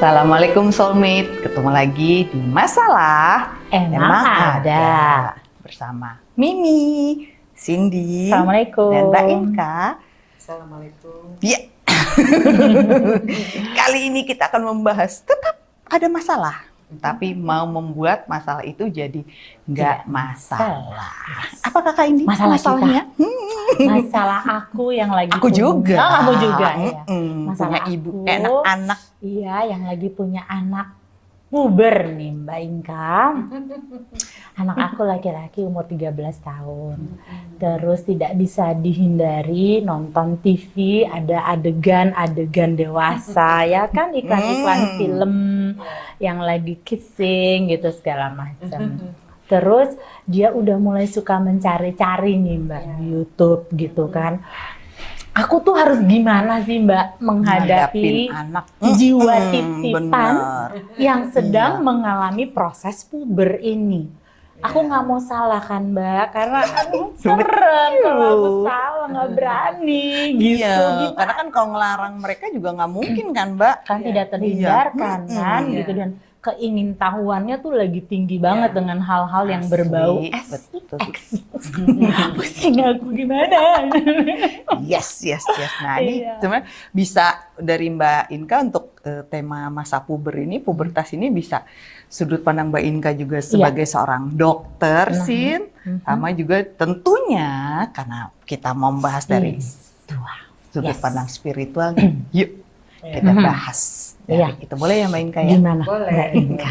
Assalamualaikum soulmate, ketemu lagi di Masalah Emang Ada. bersama Mimi, Cindy, Assalamualaikum. dan Mbak Inka. Assalamualaikum. Ya. Kali ini kita akan membahas tetap ada masalah, tapi mau membuat masalah itu jadi nggak masalah. Apa kakak ini Masalah masalahnya? Hmm, Masalah aku yang lagi Aku punya- juga. Oh, kamu juga ya. Mm-mm, Masalah punya ibu, aku. eh, anak-anak. Iya, yang lagi punya anak puber nih Mbak Inka. Anak aku laki-laki umur 13 tahun. Terus tidak bisa dihindari nonton TV, ada adegan-adegan dewasa ya kan iklan-iklan Hmm. film yang lagi kissing gitu segala macam. Terus dia udah mulai suka mencari-cari nih Mbak di YouTube gitu kan. Aku tuh harus gimana sih Mbak menghadapi Ngadapin anak jiwa Mm-mm, titipan bener. yang sedang Iya. mengalami proses puber ini. Aku nggak mau salah kan Mbak, karena aduh, serem kalau aku salah nggak berani gitu. Iya, karena kan kalau ngelarang mereka juga nggak mungkin kan, Mbak? kan tidak terhindarkan Iya. kan Mm-mm. gitu dan tahuannya tuh lagi tinggi banget dengan hal-hal yang berbau. SX. Pusing aku gimana? Yes, yes, yes. Nah, ini Iya. sebenarnya bisa dari Mbak Inka untuk eh, tema masa puber ini, pubertas ini bisa sudut pandang Mbak Inka juga sebagai seorang dokter, Nah. Sin, Mhm. sama juga tentunya karena kita mau membahas dari Wah, sudut Yes. pandang spiritual, yuk kita Mhm. bahas. Iya. Dari itu boleh ya Mbak Inka ya? Gimana Boleh. Mbak Inka?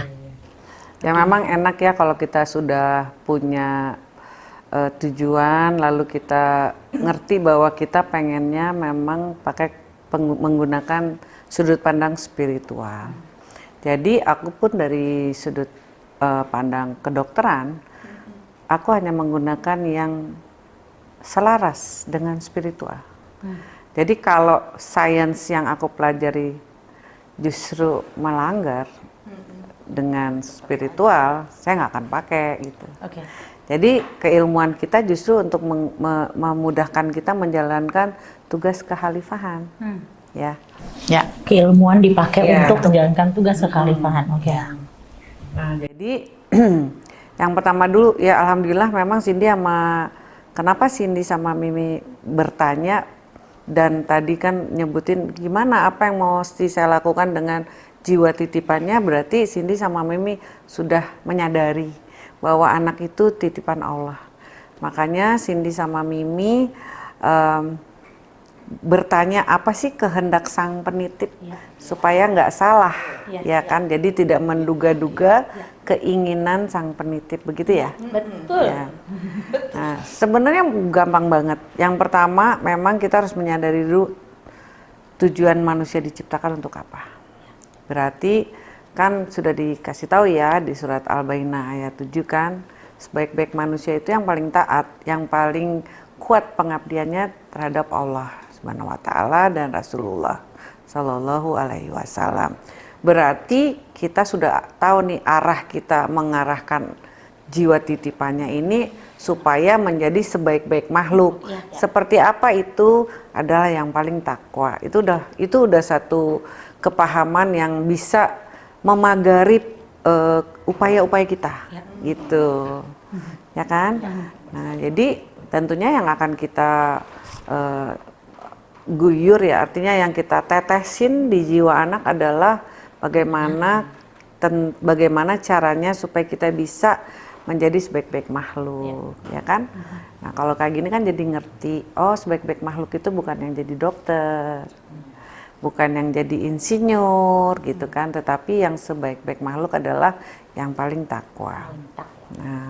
Ya memang enak ya kalau kita sudah punya eh, tujuan lalu kita ngerti bahwa kita pengennya memang pakai menggunakan sudut pandang spiritual. Jadi aku pun dari sudut eh, pandang kedokteran, aku hanya menggunakan yang selaras dengan spiritual. Jadi kalau sains yang aku pelajari justru melanggar dengan spiritual, saya nggak akan pakai gitu. Oke. Jadi keilmuan kita justru untuk me- memudahkan kita menjalankan tugas kehalifahan, Hmm. ya. Ya. Keilmuan dipakai Iya. untuk menjalankan tugas kekhalifahan. Oke. Nah, jadi yang pertama dulu ya alhamdulillah memang Cindy sama kenapa Cindy sama Mimi bertanya dan tadi kan nyebutin gimana apa yang mau saya lakukan dengan jiwa titipannya berarti Cindy sama Mimi sudah menyadari bahwa anak itu titipan Allah. Makanya Cindy sama Mimi em, bertanya apa sih kehendak sang penitip Iya. supaya nggak salah Iya, ya kan jadi tidak menduga-duga keinginan sang penitip begitu ya Betul. Ya. Nah, sebenarnya gampang banget. Yang pertama, memang kita harus menyadari dulu tujuan manusia diciptakan untuk apa. Berarti kan sudah dikasih tahu ya di surat Al-Baqarah ayat 7 kan, sebaik-baik manusia itu yang paling taat, yang paling kuat pengabdiannya terhadap Allah Subhanahu wa taala dan Rasulullah Shallallahu alaihi wasallam. Berarti kita sudah tahu nih arah kita mengarahkan jiwa titipannya ini supaya menjadi sebaik-baik makhluk. Iya, iya. Seperti apa itu adalah yang paling takwa. Itu udah itu udah satu kepahaman yang bisa memagari eh, upaya-upaya kita, Ya. gitu, ya kan? Nah, jadi tentunya yang akan kita eh, guyur ya, artinya yang kita tetesin di jiwa anak adalah bagaimana ten- bagaimana caranya supaya kita bisa menjadi sebaik-baik makhluk, ya kan? Nah, kalau kayak gini kan jadi ngerti, oh sebaik-baik makhluk itu bukan yang jadi dokter, bukan yang jadi insinyur gitu kan, tetapi yang sebaik-baik makhluk adalah yang paling takwa. Nah,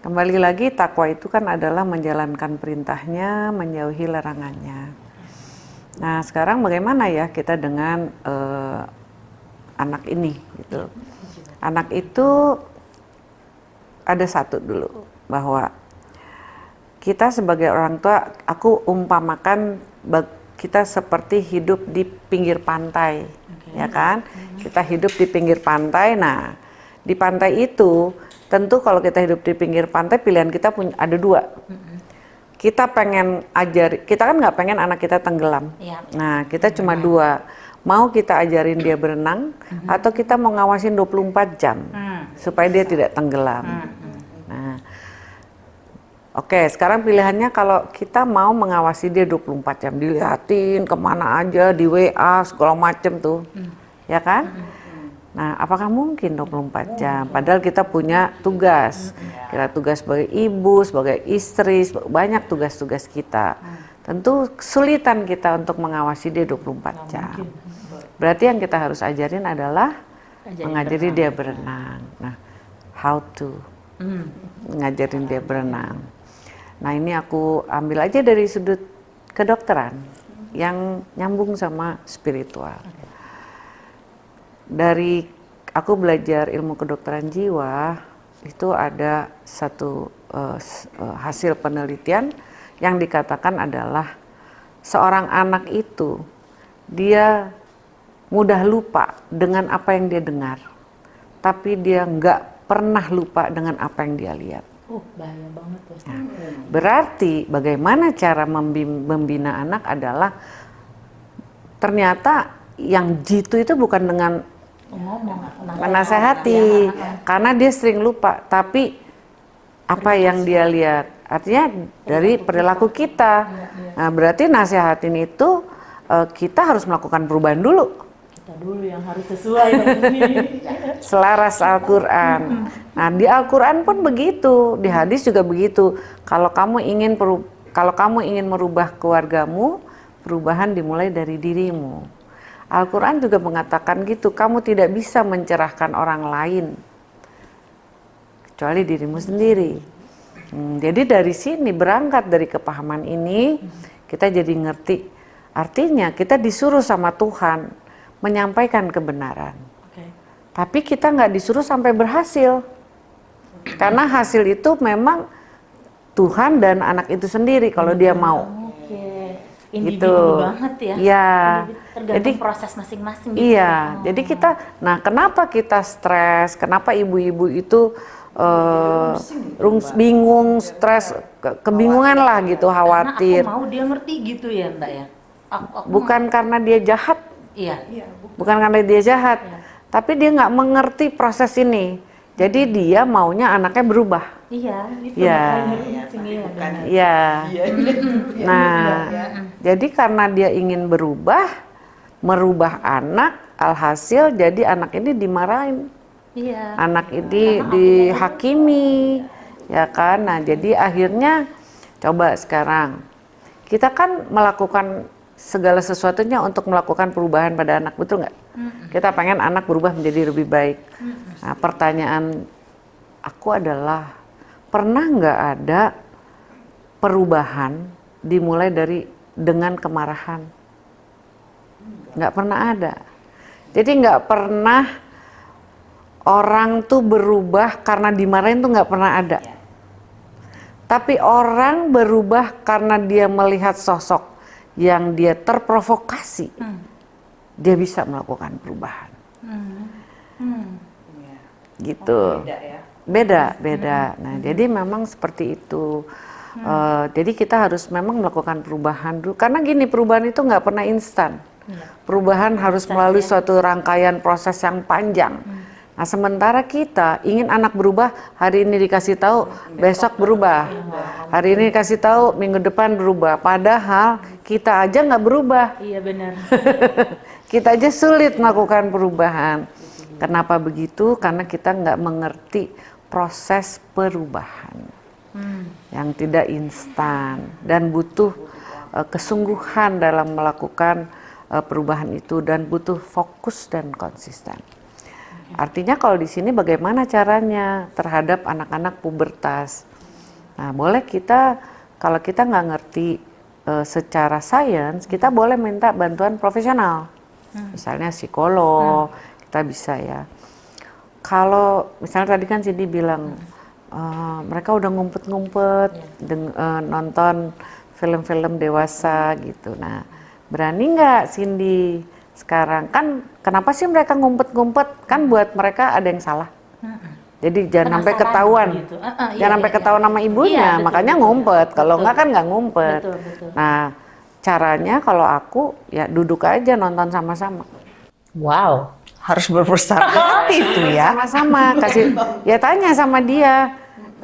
kembali lagi takwa itu kan adalah menjalankan perintahnya, menjauhi larangannya. Nah, sekarang bagaimana ya kita dengan eh, anak ini gitu. Anak itu ada satu dulu bahwa kita sebagai orang tua, aku umpamakan kita seperti hidup di pinggir pantai, ya kan? Kita hidup di pinggir pantai. Nah, di pantai itu tentu kalau kita hidup di pinggir pantai pilihan kita punya ada dua. Kita pengen ajari, kita kan nggak pengen anak kita tenggelam. Iya. Nah, kita cuma dua. mau kita ajarin dia berenang atau kita mau ngawasin 24 jam supaya dia tidak tenggelam. Nah, Oke, sekarang pilihannya kalau kita mau mengawasi dia 24 jam, dilihatin ke mana aja, di WA, segala macem tuh, ya kan? Nah, apakah mungkin 24 jam? Padahal kita punya tugas, kita tugas sebagai ibu, sebagai istri, banyak tugas-tugas kita. Tentu kesulitan kita untuk mengawasi dia 24 jam. Berarti yang kita harus ajarin adalah mengajari dia berenang. Nah, how to ngajarin dia berenang. Nah ini aku ambil aja dari sudut kedokteran yang nyambung sama spiritual. Dari aku belajar ilmu kedokteran jiwa itu ada satu uh, hasil penelitian yang dikatakan adalah seorang anak itu dia mudah lupa dengan apa yang dia dengar, tapi dia nggak pernah lupa dengan apa yang dia lihat. Oh, bahaya banget ya. Nah, berarti bagaimana cara membina anak adalah ternyata yang jitu itu bukan dengan menasehati karena dia sering lupa, tapi apa yang dia lihat? Artinya dari perilaku kita. Iya, iya. Nah, berarti nasihatin itu eh, kita harus melakukan perubahan dulu. Kita dulu yang harus sesuai selaras Al-Quran. Nah di Al-Quran pun begitu. Di hadis juga begitu. Kalau kamu ingin kalau kamu ingin merubah keluargamu perubahan dimulai dari dirimu Al-Quran juga mengatakan gitu kamu tidak bisa mencerahkan orang lain kecuali dirimu sendiri hmm, jadi dari sini berangkat dari kepahaman ini kita jadi ngerti artinya kita disuruh sama Tuhan menyampaikan kebenaran. Okay. Tapi kita nggak disuruh sampai berhasil. Karena hasil itu memang Tuhan dan anak itu sendiri kalau dia mau. Individu gitu. banget ya. Iya. Jadi proses masing-masing. Gitu. Iya. Oh. Jadi kita, nah kenapa kita stres? Kenapa ibu-ibu itu uh, bingung, stres, ke kebingungan lah gitu, khawatir. Karena aku mau dia ngerti gitu ya, Mbak ya. Aku, aku Bukan mau. karena dia jahat, Iya. iya bukan karena dia jahat, iya. tapi dia nggak mengerti proses ini. Jadi dia maunya anaknya berubah. Iya, itu ya. Iya. iya. Nah, ya. jadi karena dia ingin berubah, merubah anak, alhasil jadi anak ini dimarahin. Iya. Anak ini dihakimi, ya kan? Nah, jadi akhirnya coba sekarang kita kan melakukan segala sesuatunya untuk melakukan perubahan pada anak, betul nggak? Mm-hmm. Kita pengen anak berubah menjadi lebih baik. Mm-hmm. Nah, pertanyaan aku adalah pernah nggak ada perubahan dimulai dari dengan kemarahan? Nggak pernah ada. Jadi nggak pernah orang tuh berubah karena dimarahin tuh nggak pernah ada. Tapi orang berubah karena dia melihat sosok yang dia terprovokasi, hmm. dia bisa melakukan perubahan. Hmm. Hmm. Gitu. Oh, beda ya. Beda, beda. Hmm. Nah, hmm. jadi memang seperti itu. Hmm. Uh, jadi kita harus memang melakukan perubahan dulu. Karena gini, perubahan itu nggak pernah instan. Hmm. Perubahan harus melalui ya. suatu rangkaian proses yang panjang. Hmm. Nah, sementara kita ingin anak berubah, hari ini dikasih tahu, besok berubah. Hari ini dikasih tahu, minggu depan berubah. Padahal kita aja nggak berubah. Iya benar. kita aja sulit melakukan perubahan. Kenapa begitu? Karena kita nggak mengerti proses perubahan hmm. yang tidak instan dan butuh uh, kesungguhan dalam melakukan uh, perubahan itu dan butuh fokus dan konsisten. Artinya kalau di sini bagaimana caranya terhadap anak-anak pubertas. Nah, boleh kita kalau kita nggak ngerti e, secara sains, kita boleh minta bantuan profesional. Hmm. Misalnya psikolog, hmm. kita bisa ya. Kalau misalnya tadi kan Cindy bilang hmm. e, mereka udah ngumpet-ngumpet e, nonton film-film dewasa gitu. Nah, berani nggak Cindy sekarang kan kenapa sih mereka ngumpet-ngumpet kan buat mereka ada yang salah jadi jangan sampai ketahuan gitu. uh, uh, jangan iya, sampai iya, ketahuan iya. nama ibunya iya, betul, makanya betul, ngumpet kalau enggak kan nggak ngumpet betul, betul. nah caranya kalau aku ya duduk aja nonton sama-sama. Wow. Harus berbesar hati itu ya. Sama-sama kasih ya tanya sama dia.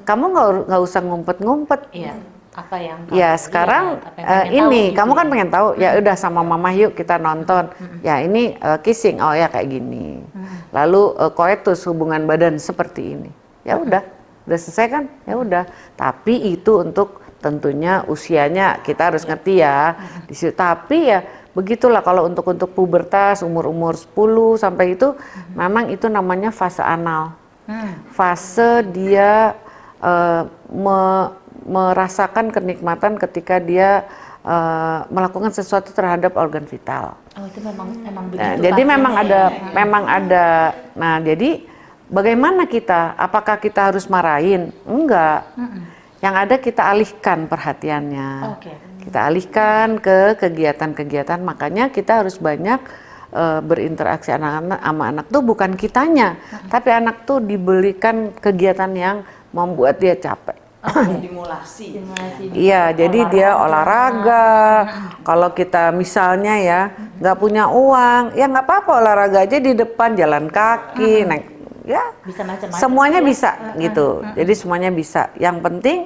Kamu nggak nggak usah ngumpet-ngumpet. Iya. Apa yang Ya sekarang eh, ini kamu kan pengen tahu ya udah sama mama yuk kita nonton. Ya ini eh, kissing oh ya kayak gini. Lalu eh, koetus hubungan badan seperti ini. Ya udah udah selesai kan? Ya udah. Tapi itu untuk tentunya usianya kita harus ngerti ya. Di situ tapi ya begitulah kalau untuk untuk pubertas umur-umur 10 sampai itu memang itu namanya fase anal. Fase dia eh, me- merasakan kenikmatan ketika dia eh, melakukan sesuatu terhadap organ vital. Oh itu memang memang Nah, begitu. jadi pastinya memang ya. ada memang ada. Nah, jadi bagaimana kita? Apakah kita harus marahin? Enggak. Yang ada kita alihkan perhatiannya. Oke. Kita alihkan ke kegiatan-kegiatan. Makanya kita harus banyak eh, berinteraksi anak-anak sama anak tuh bukan kitanya, tapi anak tuh dibelikan kegiatan yang membuat dia capek. Stimulasi. Iya, jadi dia olahraga. Kalau kita misalnya ya nggak punya uang, ya nggak apa-apa olahraga aja di depan jalan kaki, naik, ya Bisa macam-macam. semuanya bisa gitu. Jadi semuanya bisa. Yang penting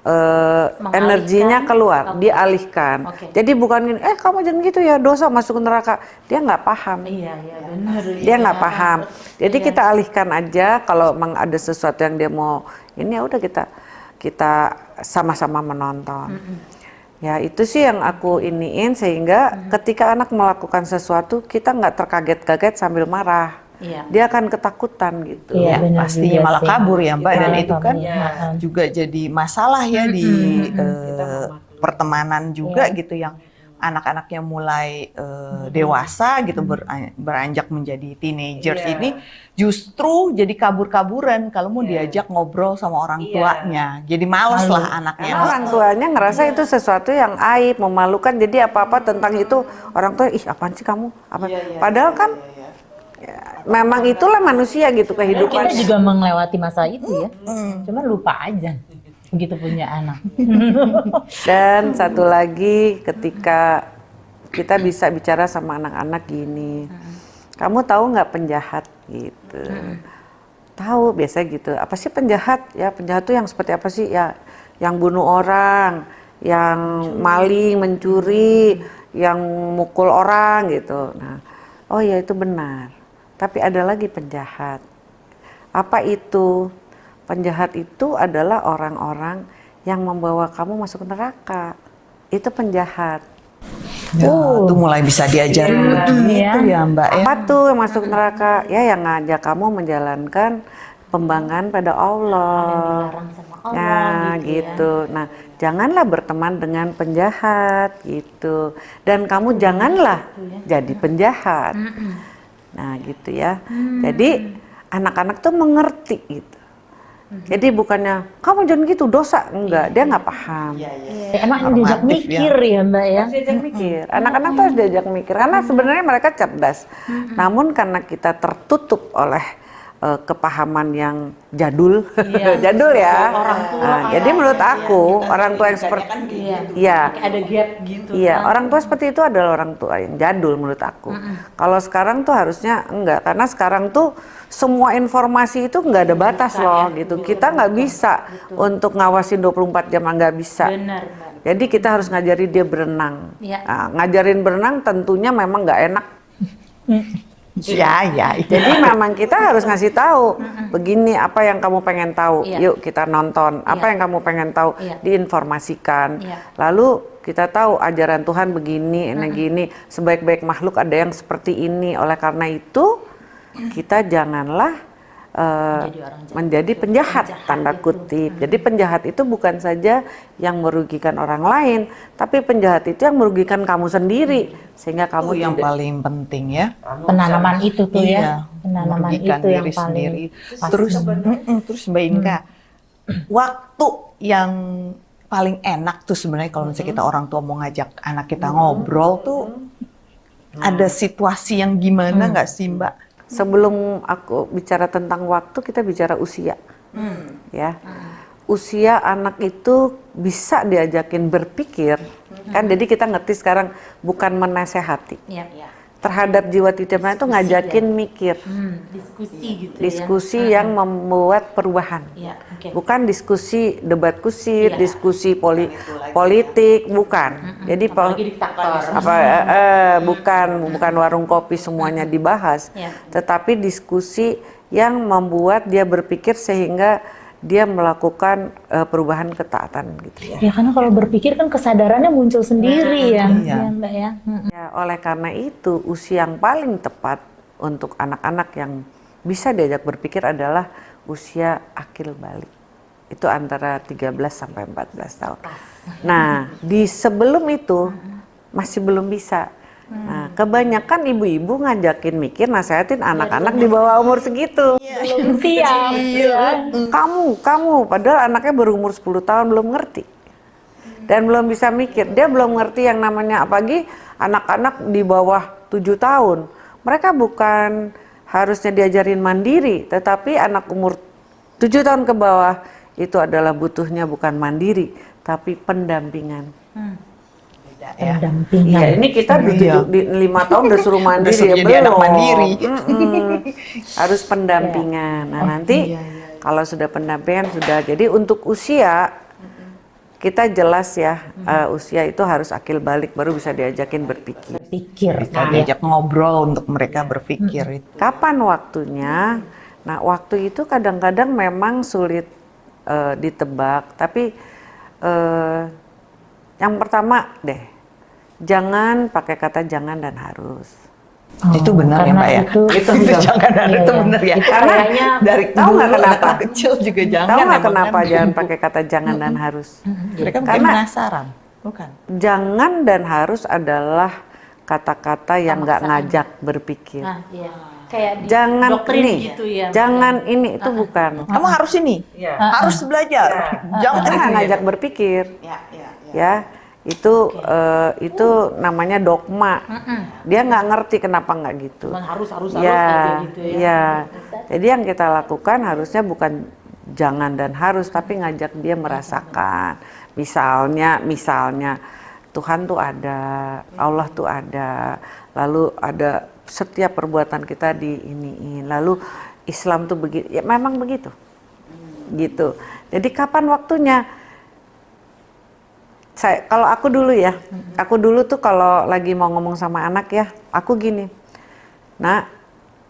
Mengalihkan. energinya keluar, Oke. dialihkan. Oke. Jadi bukan gini, eh kamu jangan gitu ya dosa masuk neraka. Dia nggak paham. Iya iya benar. Dia nggak paham. Jadi kita alihkan aja kalau memang ada sesuatu yang dia mau ini ya udah kita kita sama-sama menonton. Ya itu sih yang aku iniin sehingga ketika anak melakukan sesuatu kita nggak terkaget-kaget sambil marah. Iya. Dia akan ketakutan gitu. Iya, Ya, benar pastinya malah sih. kabur ya Mbak dan Iya, itu kan kabur. juga jadi masalah ya di Kita eh, memaklumi. pertemanan juga Iya. gitu yang anak-anaknya mulai eh, dewasa gitu ber- beranjak menjadi teenagers Iya. ini justru jadi kabur-kaburan kalau mau Iya. diajak ngobrol sama orang Iya. tuanya. Jadi males Malu. lah anaknya. Karena orang tuanya ngerasa itu sesuatu yang aib, memalukan. Jadi apa-apa tentang itu orang tua, ih apaan sih kamu? Apa? Padahal kan ya, memang itulah manusia gitu kehidupan. Kita juga melewati masa itu ya. Hmm. Cuman lupa aja begitu punya anak. Dan satu lagi ketika kita bisa bicara sama anak-anak gini, kamu tahu nggak penjahat gitu? Tahu biasa gitu. Apa sih penjahat? Ya penjahat tuh yang seperti apa sih? Ya yang bunuh orang, yang maling, mencuri, yang mukul orang gitu. Nah, oh ya itu benar. Tapi ada lagi penjahat. Apa itu? Penjahat itu adalah orang-orang yang membawa kamu masuk neraka. Itu penjahat. Ya, itu mulai bisa diajarin begitu Iya. ya Mbak ya. Apa tuh yang masuk neraka? Ya yang ngajak kamu menjalankan pembanggaan pada Allah. Allah Nah, gitu, gitu. Nah, janganlah berteman dengan penjahat gitu. Dan kamu janganlah jadi penjahat. Nah, gitu ya. Jadi anak-anak tuh mengerti gitu. Jadi bukannya kamu jangan gitu dosa enggak, dia nggak paham. ya. Emang diajak Normatif ya. mikir ya Mbak ya. Harus diajak mikir. Anak-anak tuh harus diajak mikir karena sebenarnya mereka cerdas. Namun karena kita tertutup oleh eh, kepahaman yang jadul, jadul ya. Nah, jadi menurut aku orang tua yang seperti Iya. Iya. Kayak ada gap gitu. Iya, orang tua seperti itu adalah orang tua yang jadul menurut aku. Kalau sekarang tuh harusnya enggak, karena sekarang tuh semua informasi itu nggak ada batas loh gitu. Kita nggak bisa untuk ngawasin 24 jam nggak bisa. Benar. Jadi kita harus ngajari dia berenang. Iya. Nah, ngajarin berenang tentunya memang nggak enak. Ya, ya. Jadi memang kita harus ngasih tahu begini apa yang kamu pengen tahu. Iya. Yuk kita nonton. Apa Iya. yang kamu pengen tahu Iya. diinformasikan. Iya. Lalu kita tahu ajaran Tuhan begini, ini gini. Sebaik-baik makhluk ada yang seperti ini. Oleh karena itu kita janganlah eh, Menjadi orang jahat. menjadi penjahat, Penjahat tanda itu. kutip. Jadi penjahat itu bukan saja yang merugikan orang lain, tapi penjahat itu yang merugikan kamu sendiri sehingga kamu Itu yang tidak paling penting ya. Penanaman itu tuh Iya, ya. Penanaman merugikan itu yang diri paling sendiri. Terus, mm-mm, terus Mbak Inka, waktu yang paling enak tuh sebenarnya kalau misalnya kita orang tua mau ngajak anak kita ngobrol tuh ada situasi yang gimana nggak sih Mbak? Sebelum aku bicara tentang waktu, kita bicara usia. Ya. usia anak itu bisa diajakin berpikir, kan jadi kita ngerti sekarang bukan menasehati. Iya. Terhadap jiwa titipan itu ngajakin mikir, Hmm, diskusi gitu diskusi ya. yang membuat perubahan. Iya, oke. Bukan diskusi debat kusir, Iya. diskusi poli- politik, bukan. Jadi po- Apalagi diktator. apa eh, eh, bukan bukan warung kopi semuanya dibahas, Iya. tetapi diskusi yang membuat dia berpikir sehingga dia melakukan eh, perubahan ketaatan gitu ya. Ya karena kalau berpikir kan kesadarannya muncul sendiri ya, iya. ya Mbak ya. Ya, oleh karena itu usia yang paling tepat untuk anak-anak yang bisa diajak berpikir adalah usia akil balik. Itu antara 13 sampai 14 tahun. Nah, di sebelum itu masih belum bisa. Nah, kebanyakan ibu-ibu ngajakin mikir nasehatin anak-anak di bawah umur segitu. Belum siap ya. Kamu, kamu, padahal anaknya berumur 10 tahun belum ngerti. Dan belum bisa mikir, dia belum ngerti yang namanya apalagi anak-anak di bawah 7 tahun. Mereka bukan harusnya diajarin mandiri, tetapi anak umur 7 tahun ke bawah itu adalah butuhnya bukan mandiri, tapi pendampingan. Beda ya. Pendampingan. Iya, ini kita di, Iya. di lima tahun udah suruh mandiri suruh ya jadi anak mandiri. Mm-mm. Harus pendampingan. Nah nanti iya, kalau sudah pendampingan sudah. Jadi untuk usia kita jelas ya uh, usia itu harus akil balik baru bisa diajakin berpikir. Pikir. Kita diajak ngobrol untuk mereka berpikir itu. Kapan waktunya? Nah waktu itu kadang-kadang memang sulit uh, ditebak. Tapi uh, yang pertama deh, jangan pakai kata jangan dan harus. itu benar ya Mbak ya. itu- Itu, itu jangan Iya, itu iya. benar ya. Itu Karena kayaknya dari tahu nggak dulu kenapa? anak kecil juga jangan. Tahu nggak emang kenapa kan. jangan pakai kata jangan dan harus? Mereka mungkin Karena- penasaran, bukan? Jangan dan harus adalah kata-kata yang nggak ngajak berpikir. Nah, iya. Kayak di Jangan ini, gitu ya. jangan ini itu bukan. Kamu harus ini, harus belajar. Jangan Jangan ngajak berpikir, Ya, ya, ya. ya. Itu eh, itu namanya dogma. Dia nggak ngerti kenapa nggak gitu. Cuman harus harus harus Ya, aja gitu ya. ya. Jadi yang kita lakukan harusnya bukan jangan dan harus, tapi ngajak dia merasakan. Misalnya, misalnya Tuhan tuh ada, Allah tuh ada, lalu ada setiap perbuatan kita di iniin, lalu Islam tuh begitu, ya memang begitu, gitu. Jadi kapan waktunya? Saya, kalau aku dulu ya, aku dulu tuh kalau lagi mau ngomong sama anak ya, aku gini, Nah,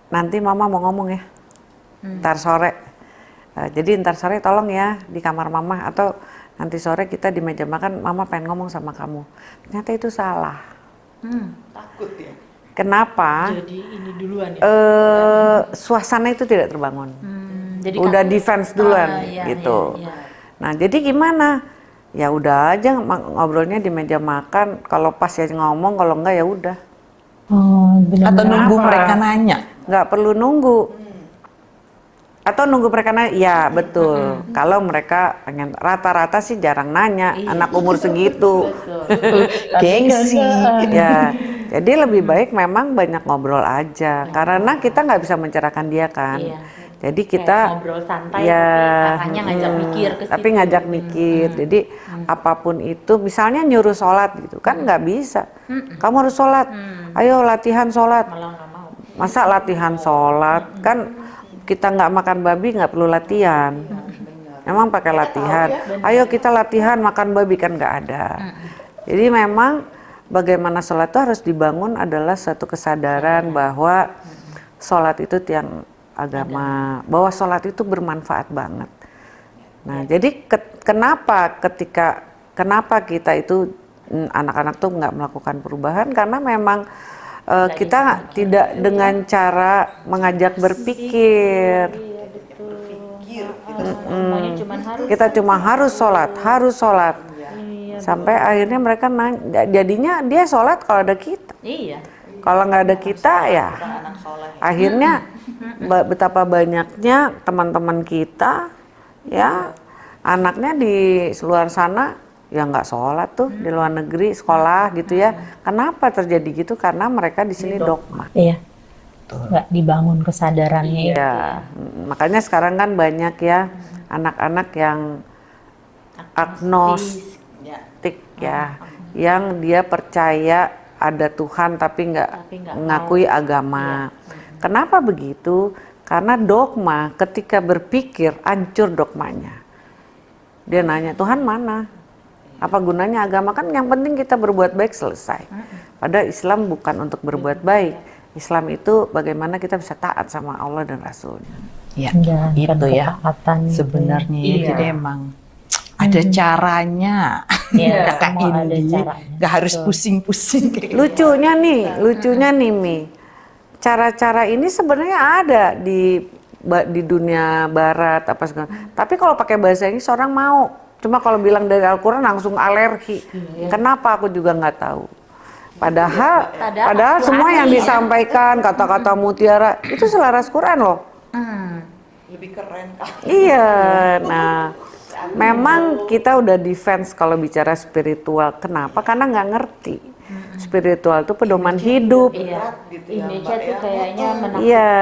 nanti mama mau ngomong ya. Ntar sore. Eh, jadi ntar sore tolong ya di kamar mama atau nanti sore kita di meja makan mama pengen ngomong sama kamu. Ternyata itu salah. Hmm. Takut ya. Kenapa? Jadi ini duluan ya. Eh suasana itu tidak terbangun. Hmm, jadi Udah kamu- defense duluan Ah, iya, gitu. iya, iya. Nah, jadi gimana? Ya udah aja ngobrolnya di meja makan. Kalau pas ya ngomong, kalau enggak ya udah. Oh, benar. Atau nunggu Kenapa? mereka nanya. nggak perlu nunggu atau nunggu mereka nanya ya betul kalau mereka pengen rata-rata sih jarang nanya anak umur segitu Gengsi. ya jadi lebih baik memang banyak ngobrol aja karena kita nggak bisa mencerahkan dia kan Iya. Jadi Kayak kita ngobrol santai ya tapi ngajak mm, mikir ke tapi ngajak mikir. Jadi apa pun itu misalnya nyuruh sholat gitu kan nggak bisa. Kamu harus sholat. Ayo latihan sholat. Malah mau. Masa latihan sholat? Kan kita nggak makan babi nggak perlu latihan. Emang pakai latihan. Ayo kita latihan makan babi kan nggak ada. Jadi memang bagaimana sholat itu harus dibangun adalah satu kesadaran bahwa sholat itu tiang agama, bahwa sholat itu bermanfaat banget. Nah jadi ke- kenapa ketika kenapa kita itu mm, anak-anak tuh nggak melakukan perubahan karena memang eh, kita tidak dengan cara mengajak berpikir. Iya betul. Semuanya cuman harus. Kita cuma harus sholat, harus sholat. Iya. Sampai akhirnya mereka nanya, jadinya dia sholat kalau ada kita. Iya. Kalau nggak ada kita ya, akhirnya ba- betapa banyaknya teman-teman kita ya anaknya di luar sana ya nggak sholat tuh di luar negeri sekolah gitu ya. Kenapa terjadi gitu? Karena mereka di sini dogma. Iya. Nggak dibangun kesadarannya. Ya, mm, makanya sekarang kan banyak ya anak-anak yang agnostik ya, yang dia percaya ada Tuhan tapi nggak mengakui agama. Kenapa begitu? Karena dogma ketika berpikir hancur dogmanya. Dia nanya Tuhan mana? Apa gunanya agama kan yang penting kita berbuat baik selesai. Padahal Islam bukan untuk berbuat baik. Islam itu bagaimana kita bisa taat sama Allah dan Rasulnya. Ya, Menjalankan itu ya ketaatan gitu. sebenarnya. ya. Iya. Jadi emang ada caranya. Iya, Kakak semua ada Indi, caranya. nggak harus pusing-pusing gitu. Lucunya nih, lucunya nih Mi. Cara-cara ini sebenarnya ada di di dunia barat apa segala. Tapi kalau pakai bahasa Inggris orang mau. Cuma kalau bilang dari Al-Qur'an langsung alergi. Kenapa aku juga nggak tahu. Padahal Padahal padahal semua yang ya. disampaikan kata-kata mutiara itu selaras Quran loh. Hmm. Lebih keren kan? Iya, nah memang kita udah defense kalau bicara spiritual. Kenapa? Karena nggak ngerti. Spiritual itu pedoman hidup. Iya. gitu ya, Mbak, tuh ya. kayaknya menakutkan, Iya.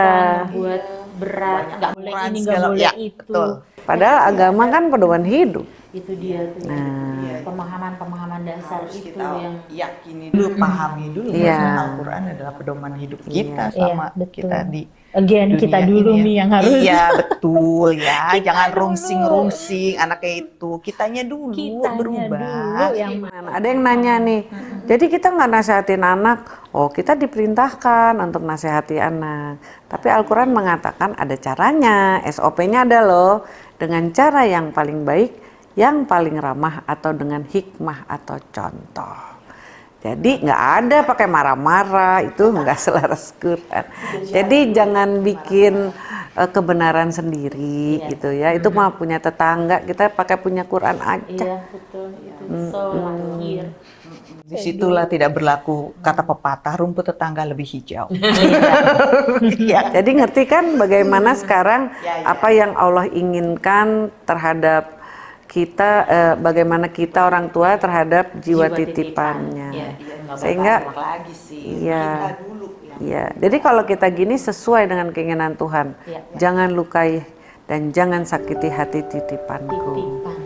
buat berat, nggak boleh ini, nggak boleh ya, itu. betul. Padahal agama kan pedoman hidup. Itu dia tuh. Nah. Pemahaman-pemahaman dasar harus itu kita yang yakini dulu, pahami dulu Iya. bahwa Al-Quran adalah pedoman hidup kita Iya, sama betul. kita di again dunia kita dulu ini ya. nih yang harus Iya, betul ya. Jangan rungsing-rungsing anaknya itu. Kitanya dulu kitanya berubah. dulu yang Nah, Ada yang nanya nih, jadi kita nggak nasehatin anak, oh kita diperintahkan untuk nasehati anak. Tapi Al-Quran mengatakan ada caranya, SOP-nya ada loh, dengan cara yang paling baik, yang paling ramah atau dengan hikmah atau contoh. Jadi nggak ada pakai marah-marah, itu nggak selaras Quran. Jadi jangan bikin eh, kebenaran sendiri gitu ya. Itu mah punya tetangga, kita pakai punya Quran aja. iya betul itu so lahir Di situlah tidak berlaku kata pepatah rumput tetangga lebih hijau. Iya. Jadi ngerti kan bagaimana sekarang Ya, ya. apa yang Allah inginkan terhadap kita, eh, bagaimana kita orang tua terhadap jiwa, Jiwa titipannya. titipan. Iya, nggak Sehingga, lagi sih. Iya. Dulu ya. ya. Jadi kalau kita gini sesuai dengan keinginan Tuhan, Iya. jangan lukai dan jangan sakiti hati titipanku. titipan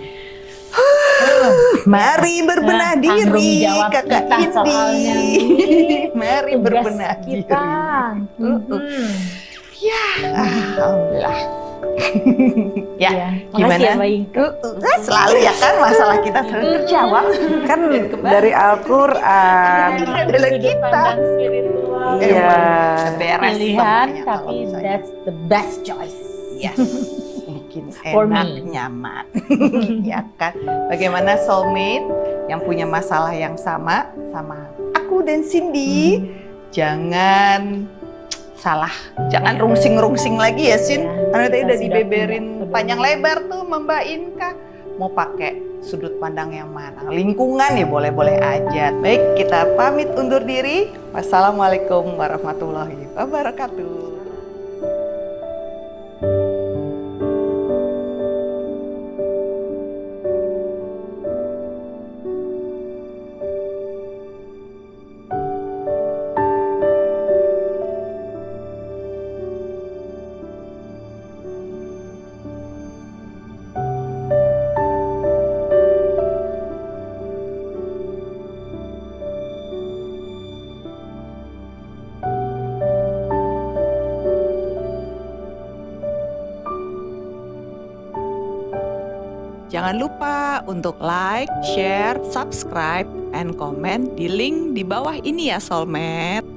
Mari berbenah Nah, diri, kakak. Indi. Mari berbenah kita diri. Mhm. Ya, alhamdulillah. Ya, Iya. Makasih gimana? ya, uh, selalu ya kan masalah kita selalu terjawab. Kan dari Al-Quran. Adalah Sudut kita. spiritual Iya. Beres pilihan tapi that's the best choice Yes. Bikin For enak, me. nyaman. ya kan? Bagaimana soulmate yang punya masalah yang sama sama aku dan Cindy? Jangan salah, jangan rungsing-rungsing lagi ya, Sin. Ya, Karena tadi udah dibeberin panjang lebar tuh Mbak Inka. Mau pakai sudut pandang yang mana? Lingkungan ya boleh-boleh aja. Baik, kita pamit undur diri. Wassalamualaikum warahmatullahi wabarakatuh. Jangan lupa untuk like, share, subscribe, and comment di link di bawah ini ya Soulmate.